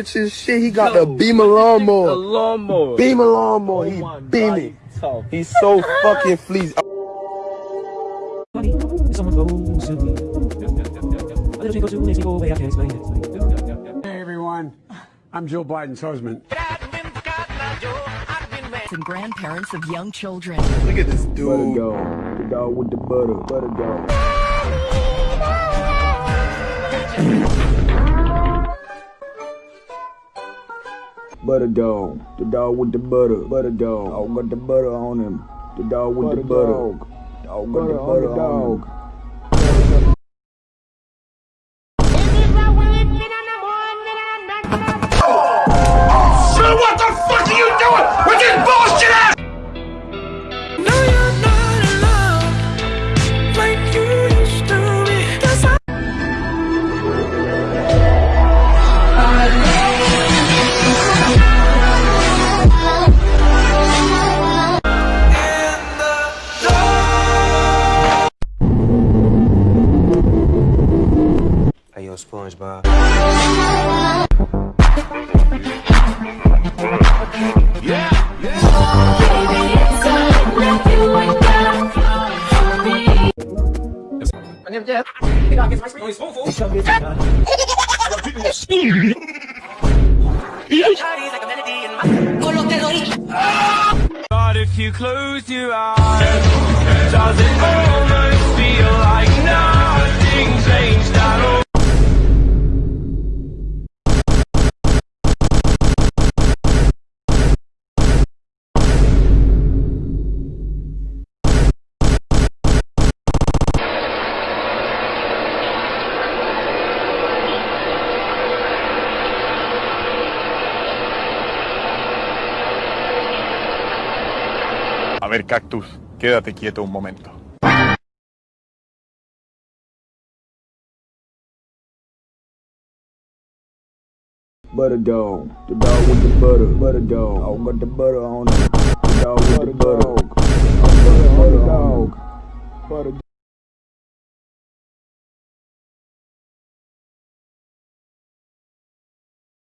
rich as shit. He got the No. Beamer A lawnmower. lawnmower. Beamer lawnmower. Oh He my God, beaming. he's. He's so fucking fleas. Funny, someone goes to me. A little thing goes to makes me go away, I can't explain it. Hey everyone, I'm Joe Biden's husband. and grandparents of young children. Look at this dude. Butter dog, the dog with the butter, butter dog. Butter dog, the dog with the butter, butter dog. Dog got the butter on him. The dog with the butter. Dog, dog got the butter on him. Hey, yo, SpongeBob. But if you close your eyes, does it almost ver, Cactus, quédate quieto un momento. Butter dog, the dog with the butter, butter dog. Dog got the butter on him.